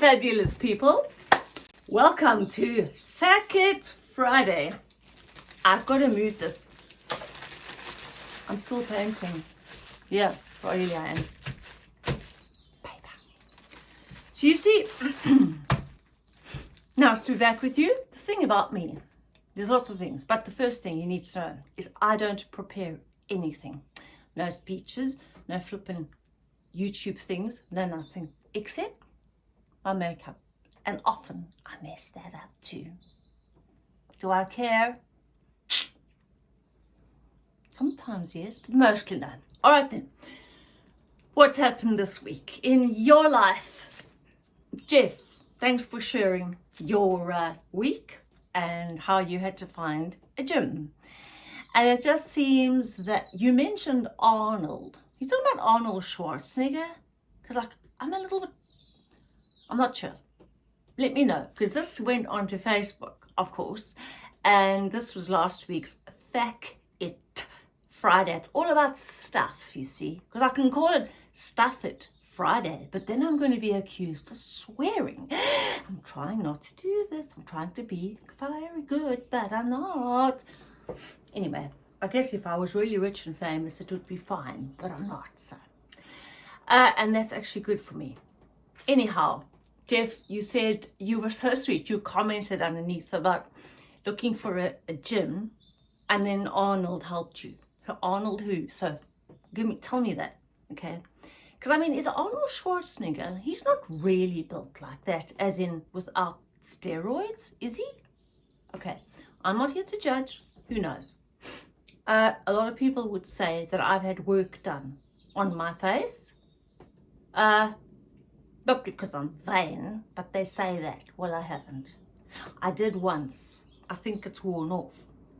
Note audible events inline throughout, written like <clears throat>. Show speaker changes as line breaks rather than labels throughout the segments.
fabulous people. Welcome to It Friday. I've got to move this. I'm still painting. Yeah, really I am. Paper. So you see, <clears throat> now to be back with you, the thing about me, there's lots of things, but the first thing you need to know is I don't prepare anything. No speeches, no flipping YouTube things, no nothing, except my makeup. And often I mess that up too. Do I care? Sometimes yes, but mostly no. All right then. What's happened this week in your life? Jeff, thanks for sharing your uh, week and how you had to find a gym. And it just seems that you mentioned Arnold. You talking about Arnold Schwarzenegger? Because like, I'm a little bit I'm not sure. Let me know because this went onto Facebook, of course, and this was last week's Fact It Friday. It's all about stuff, you see, because I can call it Stuff It Friday, but then I'm going to be accused of swearing. <gasps> I'm trying not to do this. I'm trying to be very good, but I'm not. Anyway, I guess if I was really rich and famous, it would be fine, but I'm not, so. Uh, and that's actually good for me. Anyhow, Jeff, you said you were so sweet. You commented underneath about looking for a, a gym and then Arnold helped you. Arnold who? So give me, tell me that, okay? Because I mean, is Arnold Schwarzenegger, he's not really built like that, as in without steroids, is he? Okay, I'm not here to judge, who knows? Uh, a lot of people would say that I've had work done on my face. Uh, not because I'm vain, but they say that. Well, I haven't. I did once. I think it's worn off.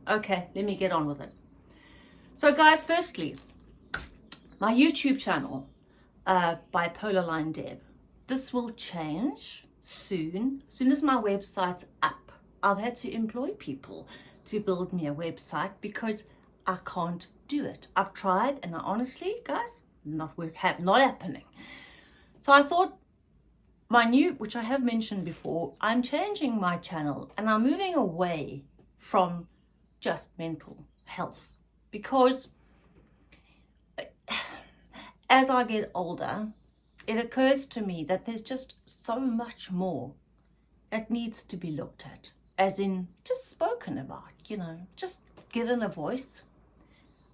Okay, let me get on with it. So guys, firstly, my YouTube channel, uh, Bipolar Line Deb. This will change soon. Soon as my website's up, I've had to employ people to build me a website because I can't do it. I've tried and I honestly, guys, not have not happening. So I thought my new, which I have mentioned before, I'm changing my channel and I'm moving away from just mental health because as I get older, it occurs to me that there's just so much more that needs to be looked at, as in just spoken about, you know, just given a voice.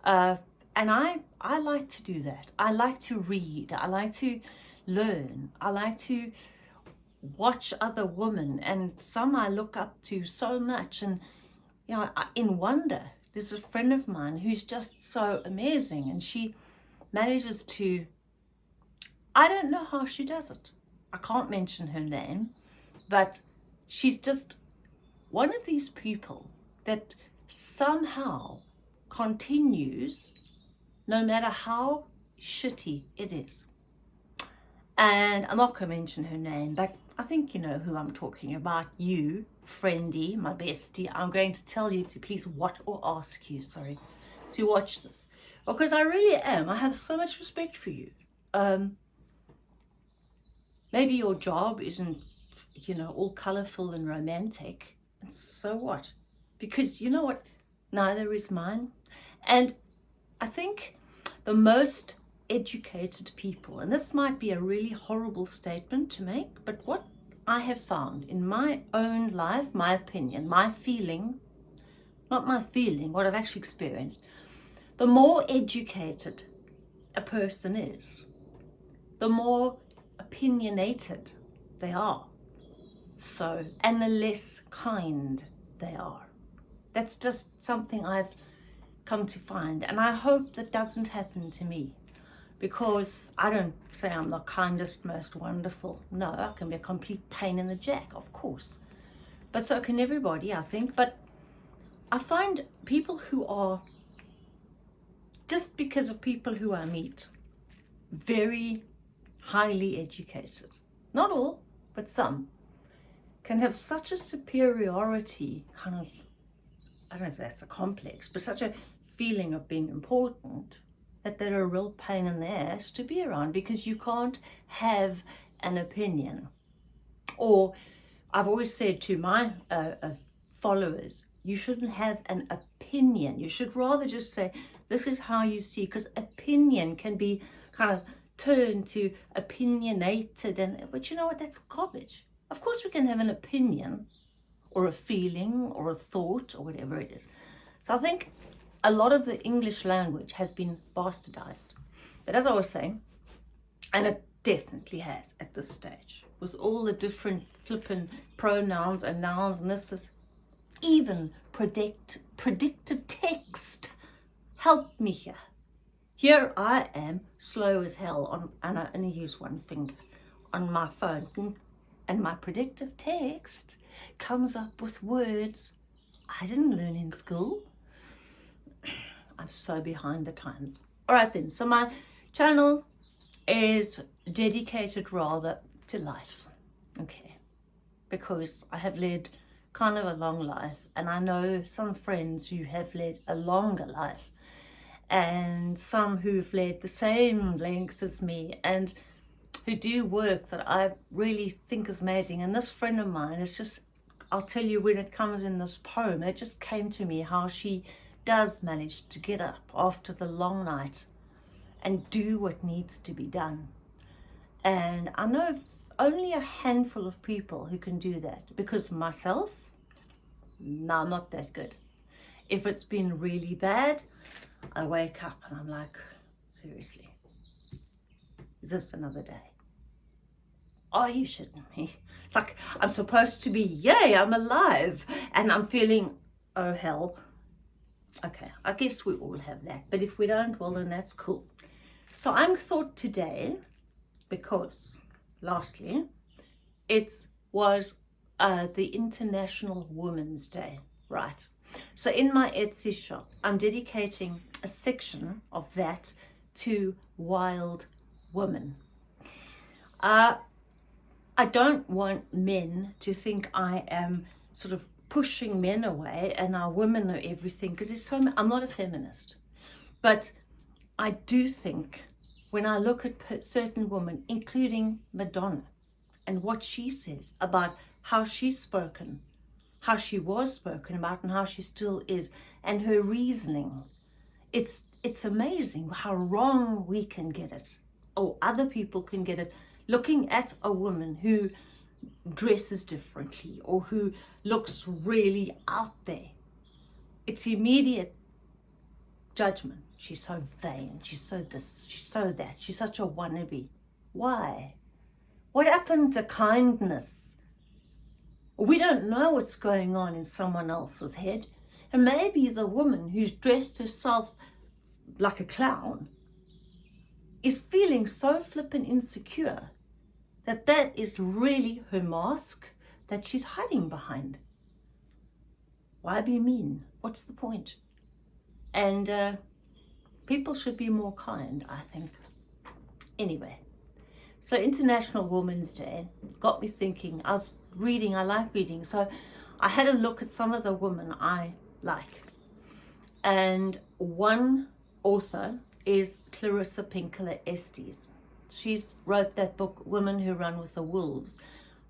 Uh, and I, I like to do that. I like to read. I like to learn. I like to watch other women and some I look up to so much and you know in wonder. There's a friend of mine who's just so amazing and she manages to I don't know how she does it. I can't mention her name but she's just one of these people that somehow continues no matter how shitty it is and I'm not going to mention her name, but I think you know who I'm talking about. You, friendy, my bestie. I'm going to tell you to please watch, or ask you, sorry, to watch this. Because I really am. I have so much respect for you. Um, maybe your job isn't, you know, all colourful and romantic. And so what? Because you know what? Neither is mine. And I think the most educated people. And this might be a really horrible statement to make, but what I have found in my own life, my opinion, my feeling, not my feeling, what I've actually experienced, the more educated a person is, the more opinionated they are. So, and the less kind they are. That's just something I've come to find. And I hope that doesn't happen to me because I don't say I'm the kindest, most wonderful. No, I can be a complete pain in the jack, of course. But so can everybody, I think. But I find people who are, just because of people who I meet, very highly educated. Not all, but some, can have such a superiority kind of, I don't know if that's a complex, but such a feeling of being important that they're a real pain in the ass to be around because you can't have an opinion. Or I've always said to my uh, uh, followers, you shouldn't have an opinion. You should rather just say, this is how you see, because opinion can be kind of turned to opinionated. and But you know what? That's garbage. Of course we can have an opinion or a feeling or a thought or whatever it is. So I think a lot of the English language has been bastardized. But as I was saying, and it definitely has at this stage, with all the different flippin' pronouns and nouns and this is even predict predictive text. Help me here. Here I am, slow as hell, on, and I only use one finger on my phone. And my predictive text comes up with words I didn't learn in school. I'm so behind the times. All right then, so my channel is dedicated rather to life, okay? Because I have led kind of a long life and I know some friends who have led a longer life and some who've led the same length as me and who do work that I really think is amazing. And this friend of mine is just, I'll tell you when it comes in this poem, it just came to me how she does manage to get up after the long night and do what needs to be done. And I know only a handful of people who can do that because myself, no, I'm not that good. If it's been really bad, I wake up and I'm like, seriously, is this another day? Are you shouldn't. It's like I'm supposed to be, yay, I'm alive. And I'm feeling, oh hell, Okay, I guess we all have that. But if we don't, well, then that's cool. So I'm thought today, because lastly, it was uh, the International Women's Day, right? So in my Etsy shop, I'm dedicating a section of that to wild women. Uh, I don't want men to think I am sort of pushing men away and our women know everything because there's so I'm not a feminist but I do think when I look at certain women including Madonna and what she says about how she's spoken how she was spoken about and how she still is and her reasoning it's it's amazing how wrong we can get it or other people can get it. Looking at a woman who dresses differently or who looks really out there. It's immediate judgment. She's so vain. She's so this. She's so that. She's such a wannabe. Why? What happened to kindness? We don't know what's going on in someone else's head. And maybe the woman who's dressed herself like a clown is feeling so flippin' insecure that that is really her mask that she's hiding behind. Why be mean? What's the point? And uh, people should be more kind, I think. Anyway, so International Women's Day got me thinking. I was reading, I like reading, so I had a look at some of the women I like. And one author is Clarissa Pinkola Estes she's wrote that book women who run with the wolves.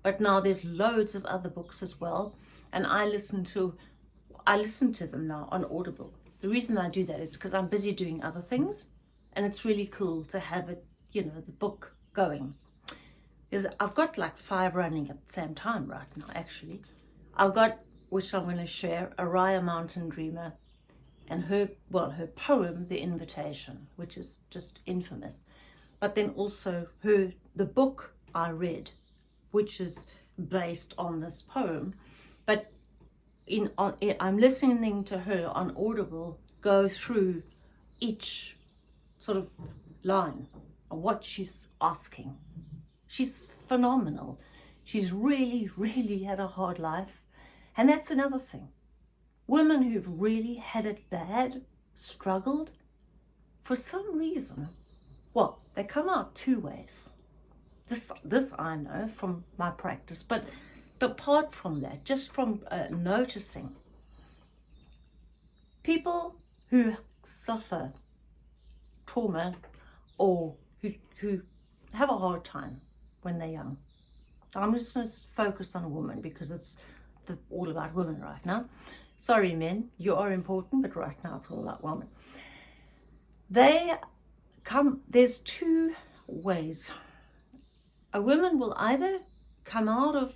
But now there's loads of other books as well. And i listen to i listen to them now on audible. The reason i do that is because i'm busy doing other things. And it's really cool to have it you know the book going. There's i've got like five running at the same time right now actually. I've got which i'm going to share Oriah Mountain Dreamer and her well her poem the invitation which is just infamous but then also her the book I read, which is based on this poem. But in on, eh, I'm listening to her on Audible go through each sort of line of what she's asking. She's phenomenal. She's really, really had a hard life. And that's another thing. Women who've really had it bad, struggled, for some reason, well, they come out two ways. This, this I know from my practice, but, but apart from that, just from uh, noticing, people who suffer trauma or who, who have a hard time when they're young, I'm just going to focus on women because it's the, all about women right now. Sorry, men, you are important, but right now it's all about women. They come, there's two ways. A woman will either come out of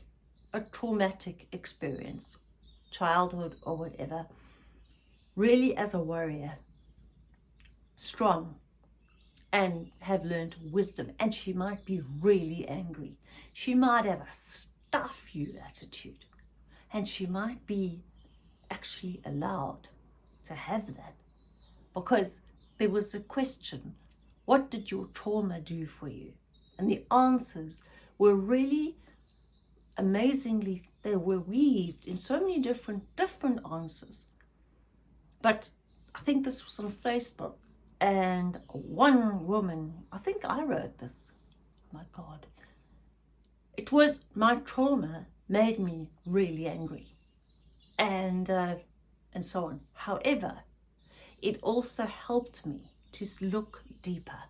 a traumatic experience, childhood or whatever, really as a warrior, strong, and have learned wisdom. And she might be really angry. She might have a stuff you attitude. And she might be actually allowed to have that. Because there was a question, what did your trauma do for you? And the answers were really amazingly, they were weaved in so many different, different answers. But I think this was on Facebook and one woman, I think I wrote this, my God. It was my trauma made me really angry and, uh, and so on. However, it also helped me to look deeper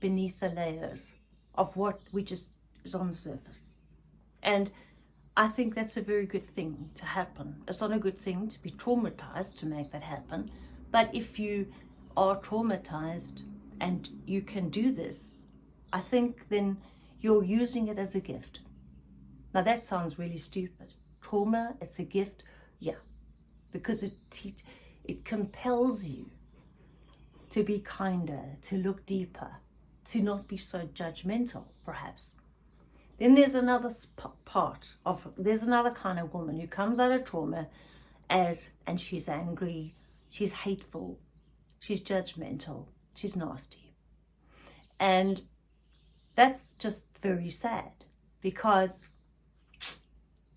beneath the layers of what we just is on the surface. And I think that's a very good thing to happen. It's not a good thing to be traumatized to make that happen. But if you are traumatized and you can do this, I think then you're using it as a gift. Now that sounds really stupid. Trauma, it's a gift, yeah, because it, it compels you to be kinder, to look deeper, to not be so judgmental, perhaps. Then there's another part of, there's another kind of woman who comes out of trauma as, and she's angry, she's hateful, she's judgmental, she's nasty. And that's just very sad because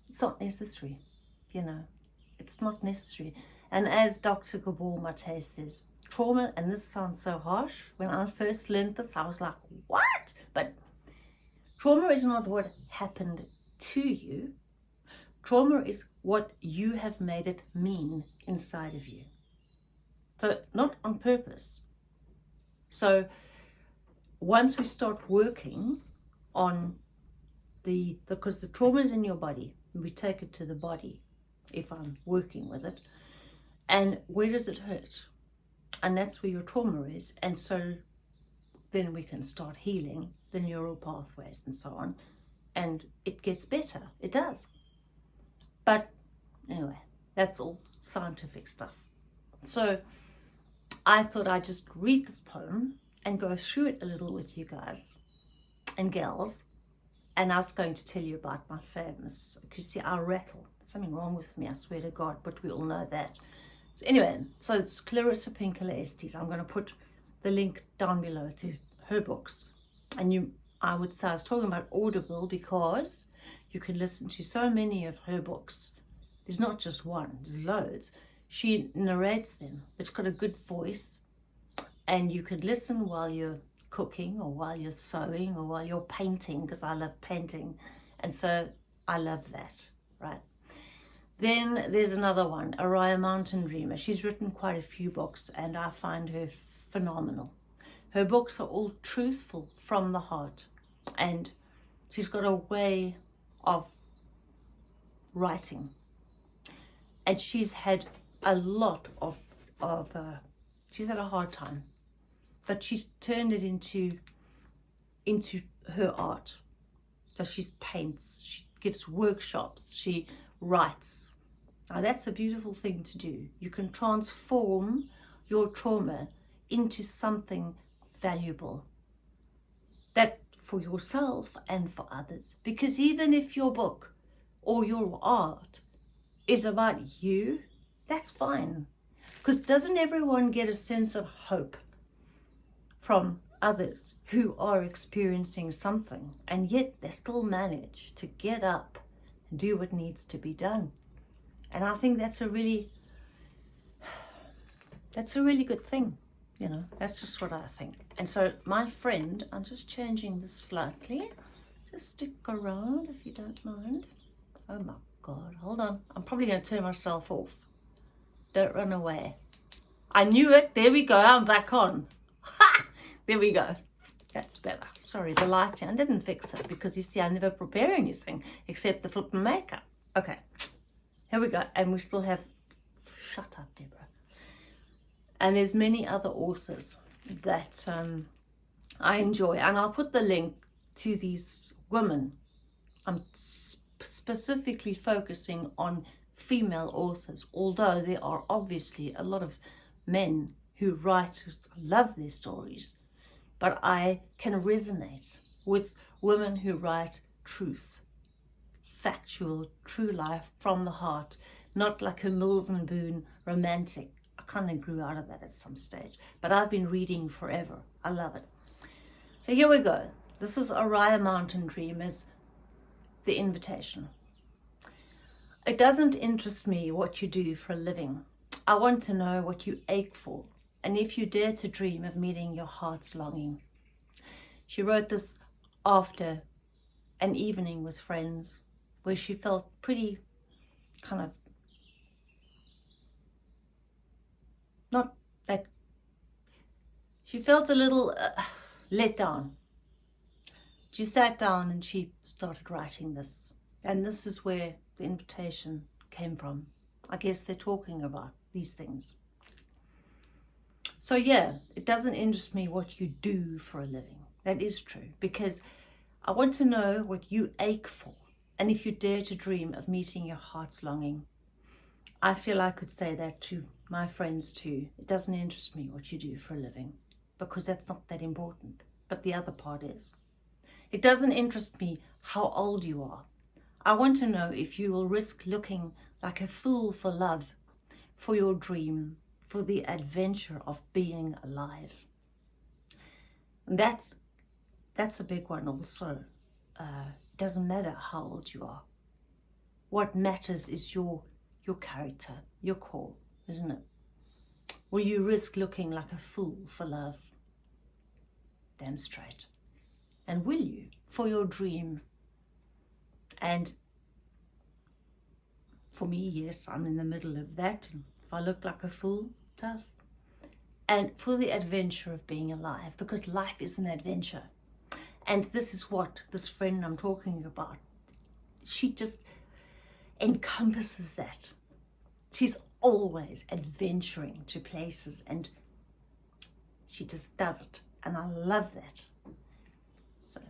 it's not necessary, you know, it's not necessary. And as Dr. Gabor Mate says, trauma, and this sounds so harsh, when I first learned this, I was like, what? But trauma is not what happened to you. Trauma is what you have made it mean inside of you. So not on purpose. So once we start working on the, because the trauma is in your body, we take it to the body if I'm working with it. And where does it hurt? And that's where your trauma is. And so then we can start healing the neural pathways and so on. And it gets better. It does. But anyway, that's all scientific stuff. So I thought I'd just read this poem and go through it a little with you guys and girls. And I was going to tell you about my famous, you see, I rattle. something wrong with me, I swear to God, but we all know that. So anyway, so it's Clarissa Pinkola Estes. I'm going to put the link down below to her books. And you, I would say I was talking about Audible because you can listen to so many of her books. There's not just one, there's loads she narrates them. It's got a good voice and you can listen while you're cooking or while you're sewing or while you're painting because I love painting and so I love that, right? Then there's another one, Oriah Mountain Dreamer. She's written quite a few books and I find her phenomenal. Her books are all truthful from the heart and she's got a way of writing and she's had a lot of, of uh, she's had a hard time, but she's turned it into, into her art. So she paints, she gives workshops, she writes. Now that's a beautiful thing to do. You can transform your trauma into something valuable that for yourself and for others. Because even if your book or your art is about you that's fine. Because doesn't everyone get a sense of hope from others who are experiencing something and yet they still manage to get up do what needs to be done? And I think that's a really, that's a really good thing. You know, that's just what I think. And so my friend, I'm just changing this slightly. Just stick around if you don't mind. Oh my God, hold on. I'm probably going to turn myself off. Don't run away. I knew it. There we go. I'm back on. <laughs> Ha! There we go. That's better. Sorry, the lighting. I didn't fix it because you see, I never prepare anything except the flipping makeup. Okay, here we go. And we still have, shut up, Deborah. And there's many other authors that um, I enjoy. And I'll put the link to these women. I'm specifically focusing on female authors, although there are obviously a lot of men who write, who love their stories, but I can resonate with women who write truth, factual, true life from the heart, not like a Mills and Boon romantic. I kind of grew out of that at some stage, but I've been reading forever. I love it. So here we go. This is Oriah Mountain Dream Dreamers, the invitation. It doesn't interest me what you do for a living. I want to know what you ache for and if you dare to dream of meeting your heart's longing. She wrote this after an evening with friends where she felt pretty kind of not that she felt a little uh, let down. She sat down and she started writing this and this is where the invitation came from. I guess they're talking about these things. So yeah, it doesn't interest me what you do for a living. That is true because I want to know what you ache for and if you dare to dream of meeting your heart's longing. I feel I could say that to my friends too. It doesn't interest me what you do for a living because that's not that important. But the other part is. It doesn't interest me how old you are I want to know if you will risk looking like a fool for love, for your dream, for the adventure of being alive. And that's, that's a big one also. Uh, doesn't matter how old you are. What matters is your, your character, your core, isn't it? Will you risk looking like a fool for love? Damn straight. And will you, for your dream, and for me, yes, I'm in the middle of that. If I look like a fool, tough. And for the adventure of being alive, because life is an adventure. And this is what this friend I'm talking about, she just encompasses that. She's always adventuring to places and she just does it. And I love that. So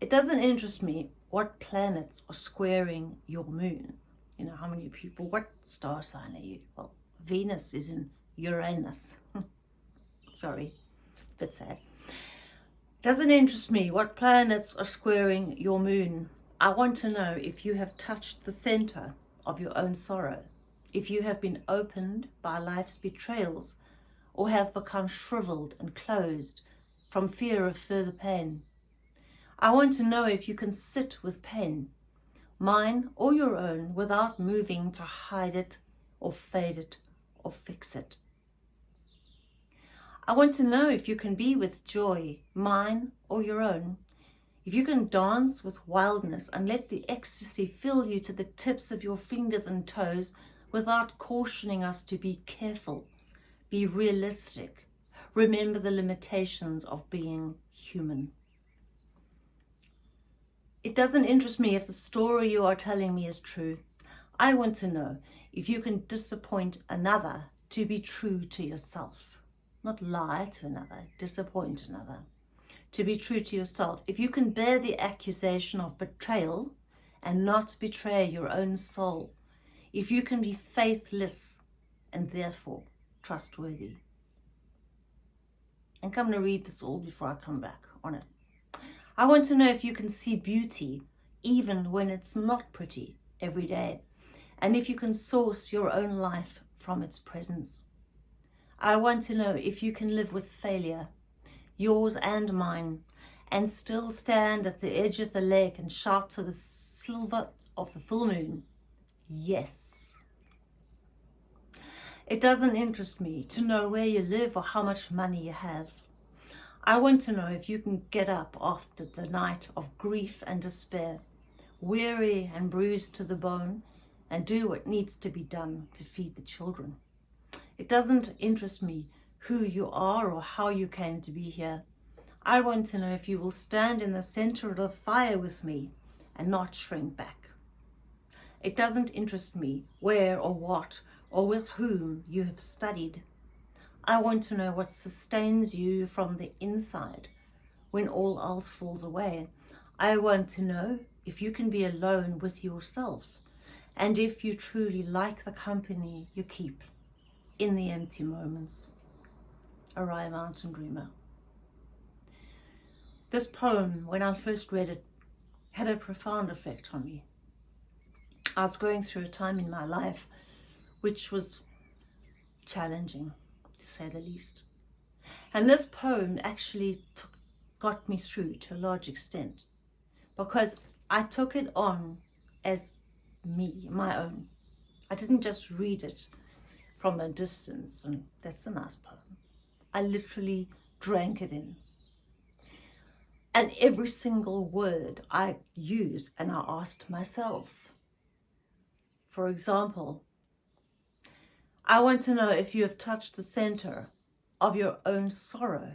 it doesn't interest me what planets are squaring your moon. You know, how many people, what star sign are you? Well, Venus is in Uranus. <laughs> Sorry, bit sad. Doesn't interest me what planets are squaring your moon. I want to know if you have touched the center of your own sorrow, if you have been opened by life's betrayals, or have become shriveled and closed from fear of further pain. I want to know if you can sit with pain, mine or your own, without moving to hide it or fade it or fix it. I want to know if you can be with joy, mine or your own, if you can dance with wildness and let the ecstasy fill you to the tips of your fingers and toes without cautioning us to be careful, be realistic, remember the limitations of being human. It doesn't interest me if the story you are telling me is true. I want to know if you can disappoint another to be true to yourself. Not lie to another, disappoint another. To be true to yourself. If you can bear the accusation of betrayal and not betray your own soul. If you can be faithless and therefore trustworthy. And I'm to read this all before I come back on it. I want to know if you can see beauty even when it's not pretty every day and if you can source your own life from its presence. I want to know if you can live with failure, yours and mine, and still stand at the edge of the lake and shout to the silver of the full moon, yes. It doesn't interest me to know where you live or how much money you have. I want to know if you can get up after the night of grief and despair, weary and bruised to the bone, and do what needs to be done to feed the children. It doesn't interest me who you are or how you came to be here. I want to know if you will stand in the center of the fire with me and not shrink back. It doesn't interest me where or what or with whom you have studied. I want to know what sustains you from the inside when all else falls away. I want to know if you can be alone with yourself and if you truly like the company you keep in the empty moments. Oriah Mountain Dreamer. This poem, when I first read it, had a profound effect on me. I was going through a time in my life which was challenging, to say the least. And this poem actually took, got me through to a large extent because I took it on as me, my own. I didn't just read it from a distance and that's a nice poem. I literally drank it in. And every single word I used and I asked myself. For example, I want to know if you have touched the center of your own sorrow,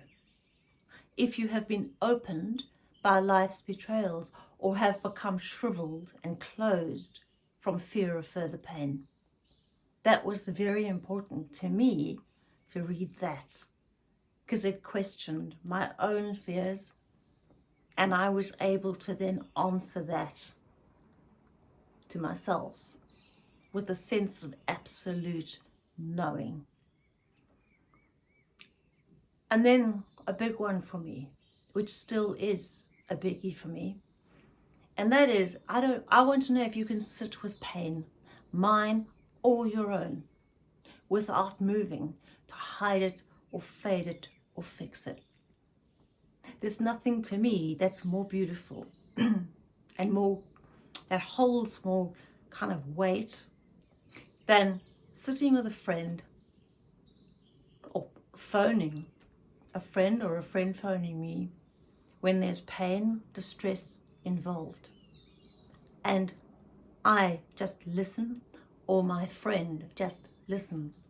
if you have been opened by life's betrayals or have become shriveled and closed from fear of further pain. That was very important to me to read that because it questioned my own fears and I was able to then answer that to myself with a sense of absolute knowing. And then a big one for me, which still is a biggie for me, and that is, I don't, I want to know if you can sit with pain, mine or your own, without moving to hide it or fade it or fix it. There's nothing to me that's more beautiful <clears throat> and more, that holds more kind of weight than sitting with a friend or phoning a friend or a friend phoning me when there's pain, distress involved. And I just listen or my friend just listens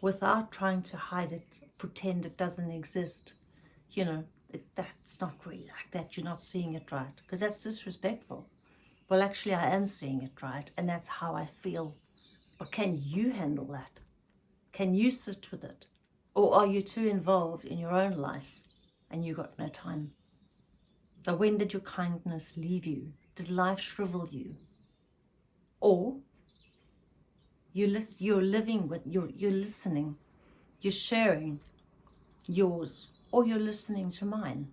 without trying to hide it, pretend it doesn't exist. You know, it, that's not really like that. You're not seeing it right because that's disrespectful. Well, actually, I am seeing it right and that's how I feel but can you handle that? Can you sit with it? Or are you too involved in your own life and you got no time? So when did your kindness leave you? Did life shrivel you? Or you you're living with, you're, you're listening, you're sharing yours, or you're listening to mine.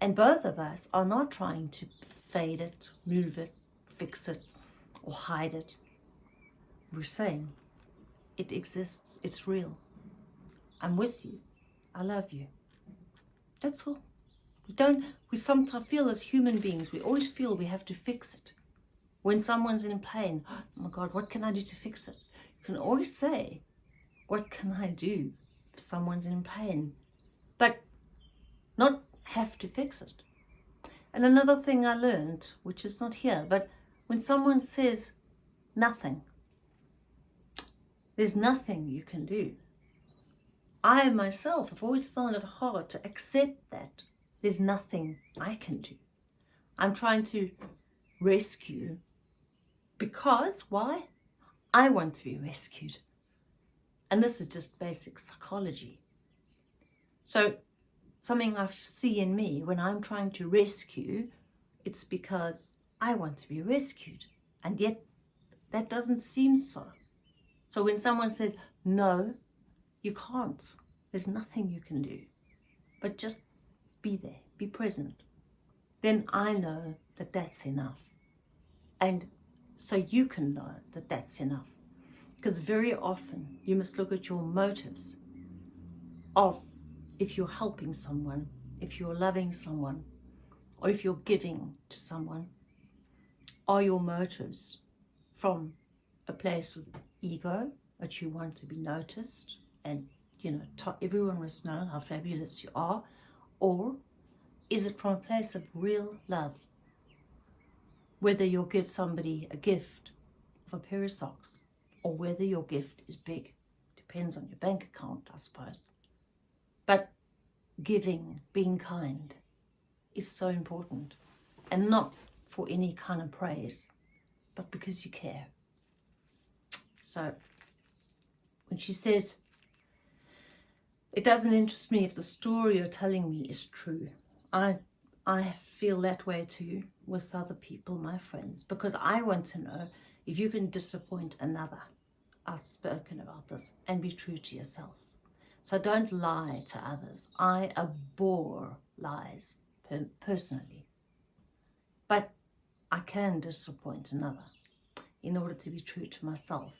And both of us are not trying to fade it, move it, fix it, or hide it we're saying it exists, it's real. I'm with you. I love you. That's all. We don't, we sometimes feel as human beings, we always feel we have to fix it. When someone's in pain, <gasps> oh my God, what can I do to fix it? You can always say, what can I do if someone's in pain? But not have to fix it. And another thing I learned, which is not here, but when someone says nothing, there's nothing you can do. I myself have always found it hard to accept that there's nothing I can do. I'm trying to rescue because, why? I want to be rescued. And this is just basic psychology. So something I see in me when I'm trying to rescue, it's because I want to be rescued. And yet that doesn't seem so. So when someone says, no, you can't, there's nothing you can do, but just be there, be present, then I know that that's enough. And so you can know that that's enough. Because very often you must look at your motives of if you're helping someone, if you're loving someone, or if you're giving to someone, are your motives from a place of ego, that you want to be noticed and, you know, everyone must know how fabulous you are? Or is it from a place of real love? Whether you'll give somebody a gift of a pair of socks or whether your gift is big. Depends on your bank account, I suppose. But giving, being kind is so important. And not for any kind of praise, but because you care. So when she says, it doesn't interest me if the story you're telling me is true. I, I feel that way too with other people, my friends, because I want to know if you can disappoint another. I've spoken about this and be true to yourself. So don't lie to others. I abhor lies per personally. But I can disappoint another in order to be true to myself.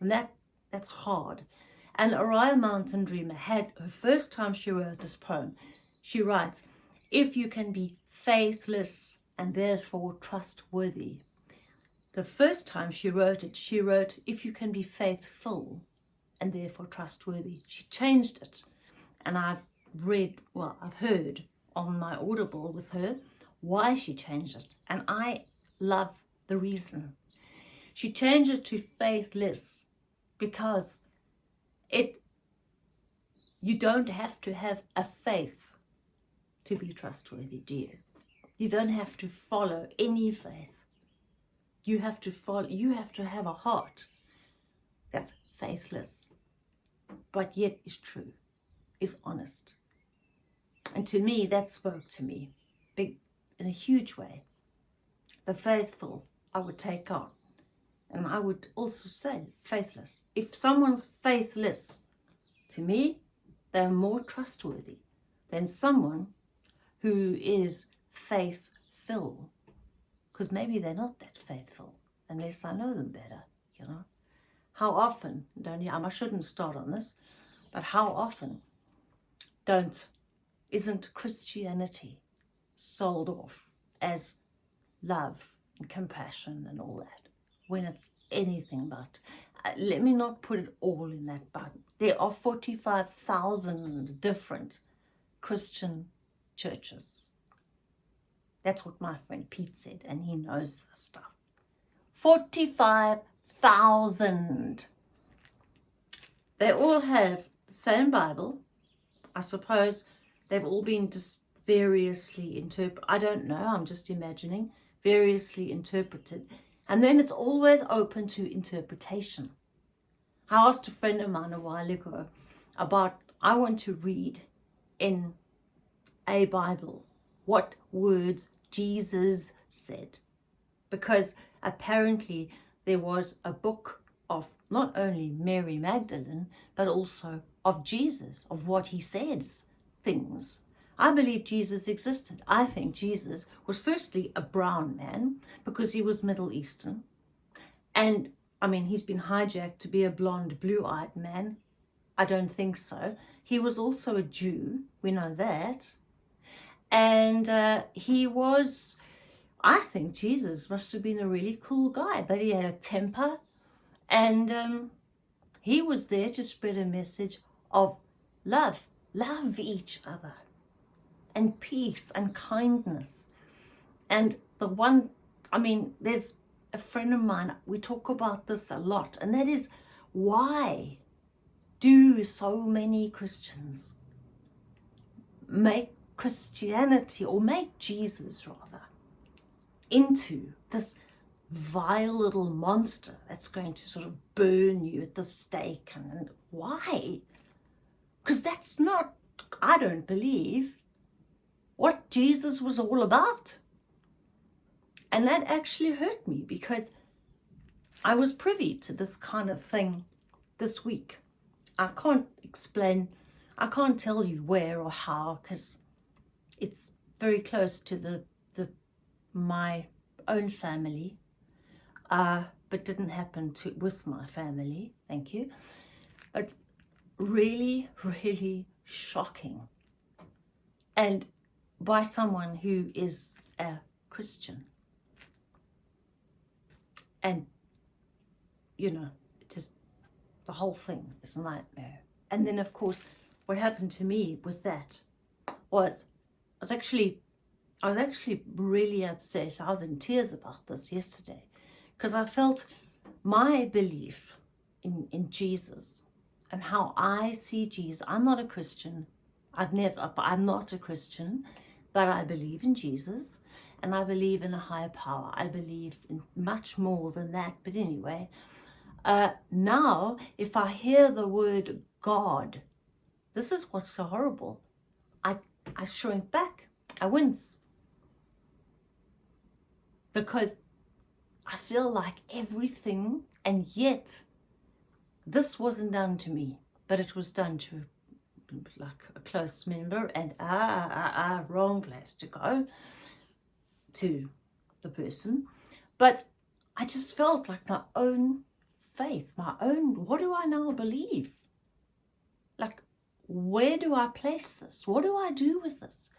And that that's hard. And Oriah Mountain Dreamer had her first time she wrote this poem. She writes, if you can be faithless and therefore trustworthy. The first time she wrote it, she wrote, if you can be faithful and therefore trustworthy. She changed it. And I've read, well, I've heard on my Audible with her why she changed it. And I love the reason. She changed it to faithless because it you don't have to have a faith to be trustworthy, do you? You don't have to follow any faith. You have to follow, you have to have a heart that's faithless, but yet is true, is honest. And to me, that spoke to me big in a huge way. The faithful I would take on. And I would also say faithless. If someone's faithless, to me, they're more trustworthy than someone who is faithful. Because maybe they're not that faithful unless I know them better, you know. How often, don't you, I shouldn't start on this, but how often don't, isn't Christianity sold off as love and compassion and all that when it's anything but. Uh, let me not put it all in that bucket. There are 45,000 different Christian churches. That's what my friend Pete said, and he knows the stuff. 45,000. They all have the same Bible. I suppose they've all been just variously interpreted. I don't know, I'm just imagining. Variously interpreted and then it's always open to interpretation. I asked a friend of mine a while ago about, I want to read in a Bible what words Jesus said. Because apparently there was a book of not only Mary Magdalene, but also of Jesus, of what he says, things. I believe Jesus existed. I think Jesus was firstly a brown man because he was Middle Eastern. And I mean, he's been hijacked to be a blonde, blue-eyed man. I don't think so. He was also a Jew. We know that. And uh, he was, I think Jesus must have been a really cool guy, but he had a temper. And um, he was there to spread a message of love. Love each other and peace and kindness. And the one, I mean, there's a friend of mine, we talk about this a lot, and that is why do so many Christians make Christianity, or make Jesus rather, into this vile little monster that's going to sort of burn you at the stake. And why? Because that's not, I don't believe, what Jesus was all about. And that actually hurt me because I was privy to this kind of thing this week. I can't explain, I can't tell you where or how because it's very close to the, the my own family, uh, but didn't happen to with my family, thank you. But really, really shocking. And by someone who is a Christian. And, you know, just the whole thing is a nightmare. And then, of course, what happened to me with that was, I was actually, I was actually really upset. I was in tears about this yesterday because I felt my belief in, in Jesus and how I see Jesus. I'm not a Christian. I'd never, I'm not a Christian, but I believe in Jesus and I believe in a higher power. I believe in much more than that. But anyway, uh, now if I hear the word God, this is what's so horrible. I, I shrink back. I wince. Because I feel like everything, and yet this wasn't done to me, but it was done to like a close member and ah, ah, ah, wrong place to go to the person. But I just felt like my own faith, my own, what do I now believe? Like, where do I place this? What do I do with this?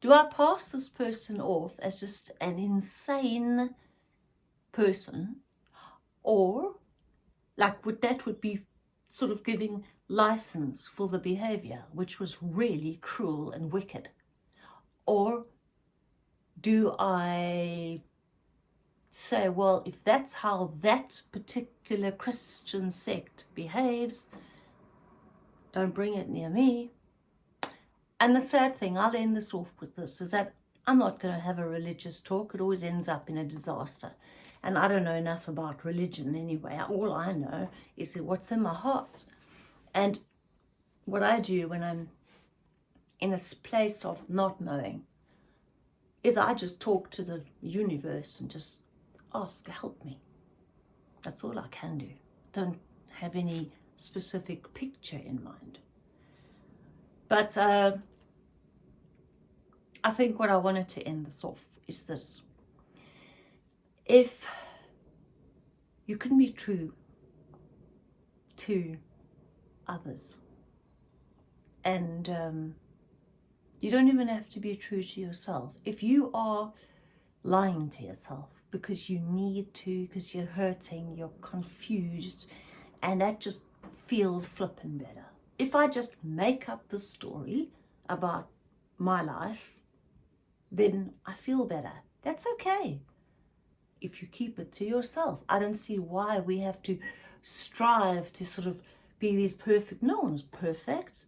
Do I pass this person off as just an insane person? Or, like, would that would be sort of giving license for the behavior, which was really cruel and wicked? Or do I say, well, if that's how that particular Christian sect behaves, don't bring it near me. And the sad thing, I'll end this off with this, is that I'm not going to have a religious talk. It always ends up in a disaster. And I don't know enough about religion anyway. All I know is what's in my heart. And what I do when I'm in a place of not knowing is I just talk to the universe and just ask, help me. That's all I can do. Don't have any specific picture in mind. But uh, I think what I wanted to end this off is this. If you can be true to others and um, you don't even have to be true to yourself. If you are lying to yourself because you need to, because you're hurting, you're confused, and that just feels flipping better. If I just make up the story about my life, then I feel better. That's okay. If you keep it to yourself, I don't see why we have to strive to sort of be these perfect. No one's perfect.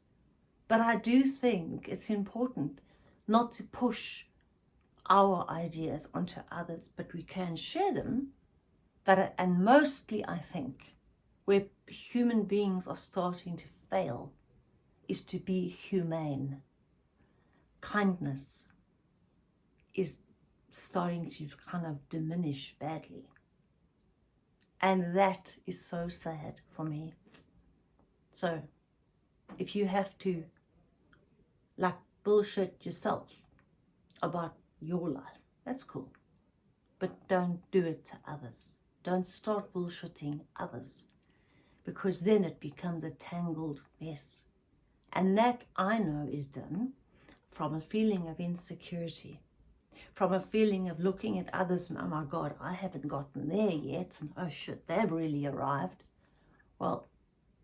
But I do think it's important not to push our ideas onto others, but we can share them. That, uh, and mostly I think where human beings are starting to fail is to be humane. Kindness is starting to kind of diminish badly. And that is so sad for me. So if you have to like bullshit yourself about your life. That's cool. But don't do it to others. Don't start bullshitting others because then it becomes a tangled mess. And that I know is done from a feeling of insecurity, from a feeling of looking at others and, oh my God, I haven't gotten there yet. And oh shit, they've really arrived. Well,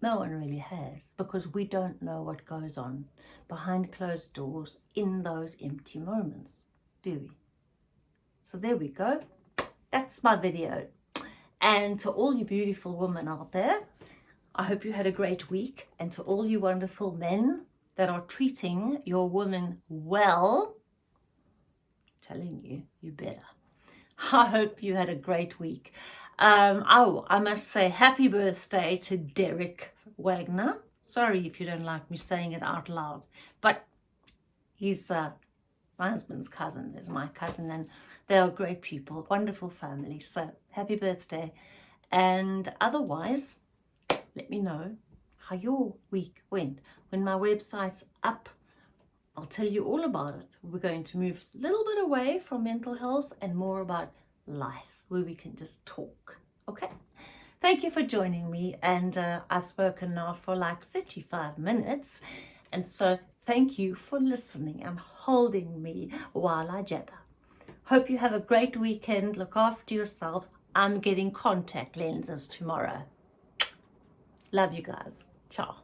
no one really has because we don't know what goes on behind closed doors in those empty moments, do we? So there we go. That's my video. And to all you beautiful women out there, I hope you had a great week. And to all you wonderful men that are treating your women well, telling you, you better. <laughs> I hope you had a great week. Um, oh, I must say happy birthday to Derek Wagner. Sorry if you don't like me saying it out loud, but he's uh, my husband's cousin, is my cousin, and they are great people, wonderful family. So happy birthday. And otherwise, let me know how your week went. When my website's up, I'll tell you all about it. We're going to move a little bit away from mental health and more about life where we can just talk. Okay? Thank you for joining me. And uh, I've spoken now for like 35 minutes. And so thank you for listening and holding me while I jabber. Hope you have a great weekend. Look after yourselves. I'm getting contact lenses tomorrow. Love you guys. Ciao.